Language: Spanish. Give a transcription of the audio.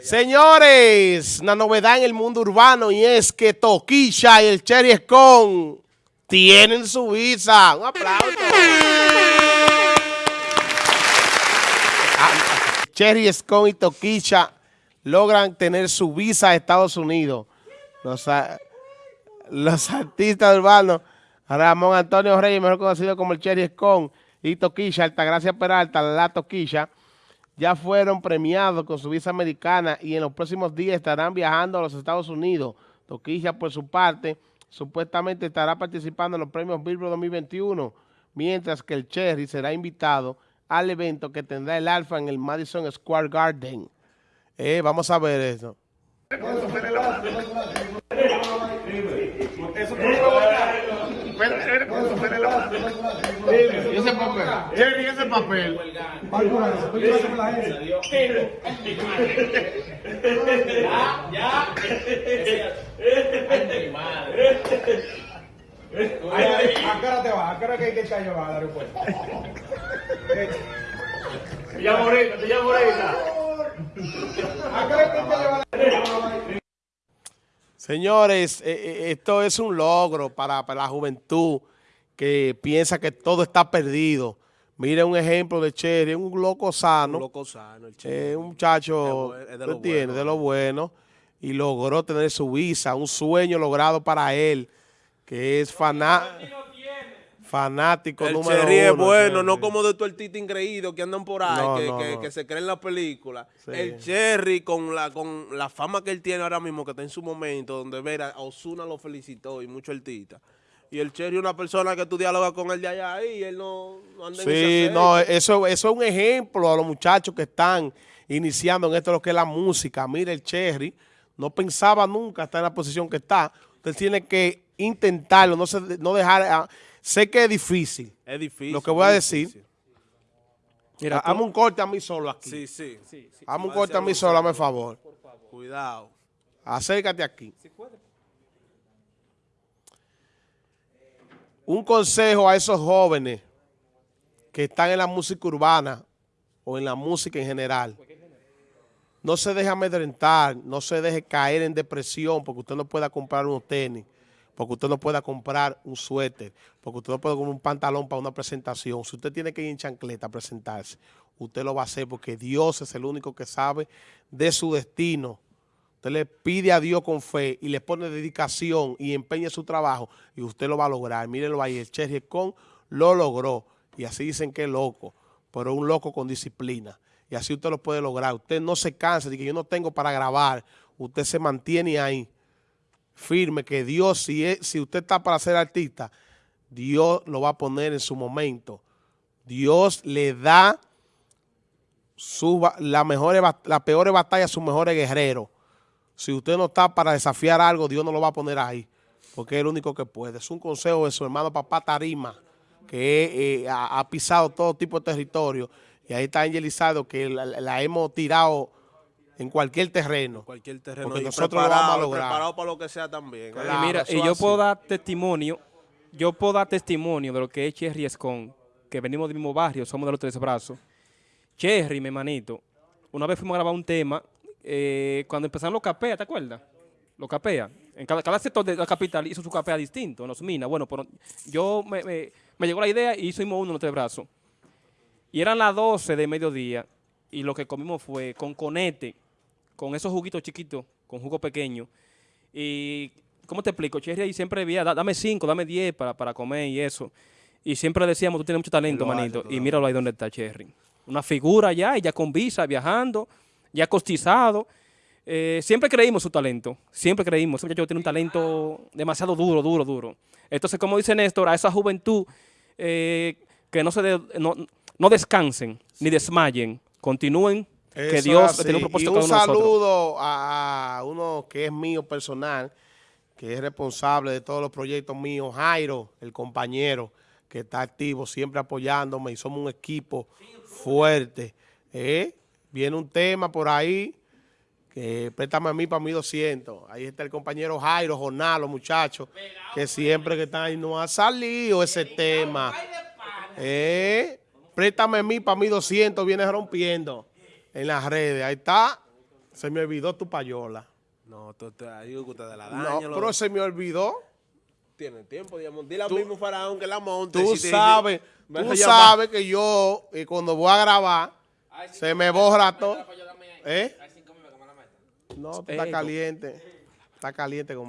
Señores, una novedad en el mundo urbano y es que Toquisha y el Cherry Scone tienen su visa. Un aplauso. Ah, Cherry Scone y Toquisha logran tener su visa a Estados Unidos. Los, artistas urbanos, Ramón Antonio Reyes, mejor conocido como el Cherry Scone, y Toquisha, Altagracia Peralta, la Toquisha, ya fueron premiados con su visa americana y en los próximos días estarán viajando a los Estados Unidos. Toquilla, por su parte, supuestamente estará participando en los premios Billboard 2021, mientras que el Cherry será invitado al evento que tendrá el Alfa en el Madison Square Garden. Eh, vamos a ver eso. ¿Y ese papel? ¿Y ese papel? Ya, ya. Ay, mi madre. ¿A qué hora te vas? ¿A qué hora que hay que echar llevar al aeropuerto? Te llamo ahorita, te llamo ahorita. ¿A qué hora que hay que llevar Señores, eh, eh, esto es un logro para, para, la juventud que piensa que todo está perdido. Mire un ejemplo de Cherry, un loco sano. Un loco sano, el Cherry. Eh, un muchacho, es de, lo tiene, bueno, de lo bueno. Y logró tener su visa, un sueño logrado para él, que es fanático. Fanático el número Cherry es bueno, Cherry. no como de tu artista ingreído que andan por ahí, No, que, no, que, no. que se creen en la película. Sí. El Cherry con la con la fama que él tiene ahora mismo, que está en su momento, donde ver a Osuna lo felicitó y muchos artistas. Y el Cherry es una persona que tú dialogas con él de allá ahí y él no, anda en ese Sí, no, eso, eso es un ejemplo a los muchachos que están iniciando en esto lo que es la música. Mire, el Cherry no pensaba nunca estar en la posición que está. Usted tiene que intentarlo, no, se, no dejar... a- sé que es difícil. Es difícil. Lo que voy a decir- difícil. Mira, Hazme un corte a mí solo aquí. Sí, sí. Hazme un corte a mí solo, hazme favor. Cuidado. Acércate aquí. Un consejo a esos jóvenes que están en la música urbana o en la música en general. No se deje amedrentar, no se deje caer en depresión porque usted no pueda comprar unos tenis, porque usted no pueda comprar un suéter, porque usted no puede comprar un pantalón para una presentación. Si usted tiene que ir en chancleta a presentarse, usted lo va a hacer porque Dios es el único que sabe de su destino. Usted le pide a Dios con fe y le pone dedicación y empeña su trabajo y usted lo va a lograr. Mírenlo ahí, el Cherry Con lo logró y así dicen que es loco, pero un loco con disciplina y así usted lo puede lograr. Usted no se cansa de que yo no tengo para grabar, usted se mantiene ahí firme que Dios, si, es- si usted está para ser artista, Dios lo va a poner en su momento. Dios le da su, la mejores, las peores batallas a sus mejores guerreros. Si usted no está para desafiar algo, Dios no lo va a poner ahí, porque es el único que puede. Es un consejo de su hermano papá Tarima, que eh, ha, pisado todo tipo de territorio, y ahí está Angelizado, que la hemos tirado en cualquier terreno. Cualquier terreno. Porque y nosotros lo preparado, vamos a lograr. Preparado para lo que sea también. Claro. y mira, y yo así. puedo dar testimonio, yo puedo dar testimonio de lo que es Cherry Escon, que venimos del mismo barrio, somos de los tres brazos. Cherry, mi manito, una vez fuimos a grabar un tema, eh, cuando empezaron los capea, ¿te acuerdas? Los capea. En cada, cada sector de la capital hizo su capea distinto, en los minas. Bueno, pero yo me, me- me llegó la idea y hicimos uno en los tres brazos. Y eran las 12 de mediodía y lo que comimos fue con conete, con esos juguitos chiquitos, con jugo pequeño. Y, ¿cómo te explico? Cherry ahí siempre decía, "Da- dame cinco, dame diez para, para comer y eso. Y siempre decíamos, tú tienes mucho talento, hace, manito. Y lo míralo ahí donde está Cherry. Una figura ya, y ya con visa, viajando, ya costizado. Eh, siempre creímos su talento, siempre creímos. Ese muchacho tiene un talento demasiado duro, duro, duro. Entonces, como dice Néstor, a esa juventud eh, que no se de- no, no descansen ni desmayen, continúen, que Dios tiene un propósito Y un cada uno saludo a uno que es mío personal, que es responsable de todos los proyectos míos, Jairo, el compañero, que está activo, siempre apoyándome y somos un equipo fuerte. ¿eh? Viene un tema por ahí, que préstame a mí para 1200. Ahí está el compañero Jairo, Jonal, los muchachos, que siempre que están ahí, no ha salido ese tema. Eh, préstame a mí para 1200, viene rompiendo en las redes. Ahí está. Se me olvidó tu payola. No, tú te digo que ustedes la No, dañan. pero se me olvidó. Tienen tiempo, digamos. Dile al Tú- mismo faraón que la monte. Tú si sabes, tú sabes que yo, eh, cuando voy a grabar, se me borra todo. ¿Eh? No, tú estás Ey, caliente. Está caliente con